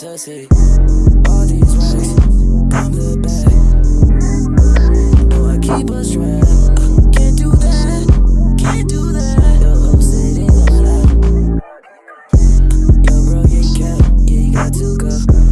to see all these racks come the back. No, I keep a strap. Uh, can't do that, can't do that. Yo, I'm sitting on that. Yo, bro, you cap, yeah, you got to go.